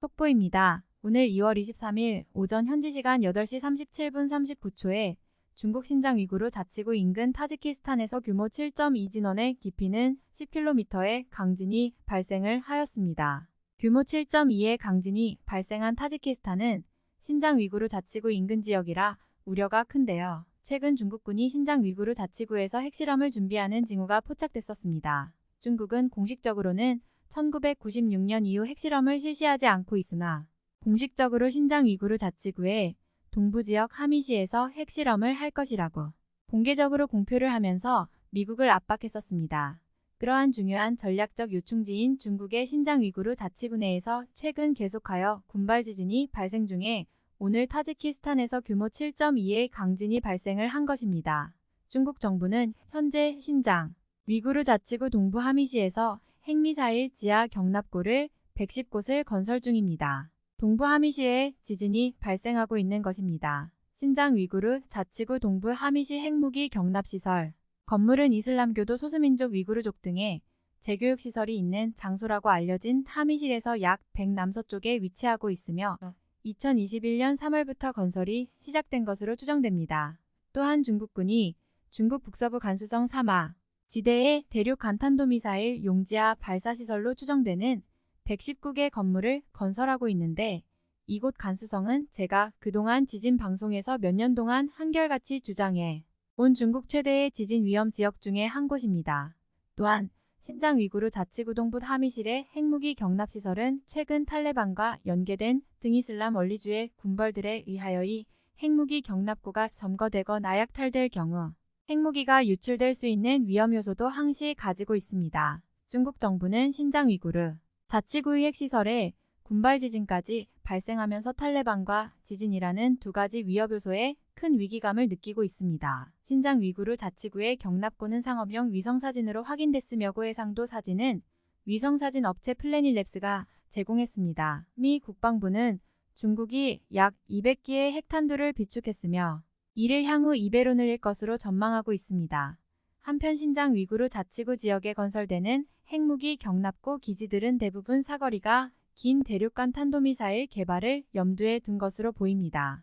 속보입니다. 오늘 2월 23일 오전 현지 시간 8시 37분 39초에 중국 신장 위구르 자치구 인근 타지키스탄에서 규모 7.2 진원의 깊이는 10km의 강진이 발생을 하였습니다. 규모 7.2의 강진이 발생한 타지키스탄은 신장 위구르 자치구 인근 지역이라 우려가 큰데요. 최근 중국군이 신장 위구르 자치구에서 핵실험을 준비하는 징후가 포착됐었습니다. 중국은 공식적으로는 1996년 이후 핵실험을 실시하지 않고 있으나 공식적으로 신장 위구르 자치구의 동부지역 하미시에서 핵실험을 할 것이라고 공개적으로 공표를 하면서 미국을 압박했었습니다. 그러한 중요한 전략적 요충지인 중국의 신장 위구르 자치구 내에서 최근 계속하여 군발 지진이 발생 중에 오늘 타지키스탄에서 규모 7.2의 강진이 발생을 한 것입니다. 중국 정부는 현재 신장 위구르 자치구 동부 하미시에서 핵미사일 지하 경납고를 110곳을 건설 중입니다. 동부 하미시에 지진이 발생하고 있는 것입니다. 신장 위구르 자치구 동부 하미시 핵무기 경납시설 건물은 이슬람교도 소수민족 위구르족 등의 재교육시설이 있는 장소라고 알려진 하미실에서 약 100 남서쪽에 위치하고 있으며 2021년 3월부터 건설이 시작된 것으로 추정됩니다. 또한 중국군이 중국 북서부 간수성 사마 지대의 대륙 간탄도 미사일 용지하 발사시설로 추정되는 119개 건물을 건설하고 있는데 이곳 간수성은 제가 그동안 지진 방송에서 몇 년 동안 한결같이 주장해 온 중국 최대의 지진 위험 지역 중의 한 곳입니다. 또한 신장 위구르 자치구 동부 하미실의 핵무기 경납시설은 최근 탈레반과 연계된 등이슬람 원리주의 군벌들에 의하여 이 핵무기 경납고가 점거되거 나 약탈될 경우 핵무기가 유출될 수 있는 위험 요소도 항시 가지고 있습니다. 중국 정부는 신장 위구르 자치구의 핵시설에 군발 지진까지 발생하면서 탈레반과 지진이라는 두 가지 위협 요소에 큰 위기감을 느끼고 있습니다. 신장 위구르 자치구의 경납고는 상업용 위성사진으로 확인됐으며 고 해상도 사진은 위성사진 업체 플래닛랩스가 제공했습니다. 미 국방부는 중국이 약 200기의 핵탄두를 비축했으며 이를 향후 2배로 늘릴 것으로 전망하고 있습니다. 한편 신장 위구르 자치구 지역에 건설되는 핵무기 경납고 기지들은 대부분 사거리가 긴 대륙간 탄도미사일 개발을 염두에 둔 것으로 보입니다.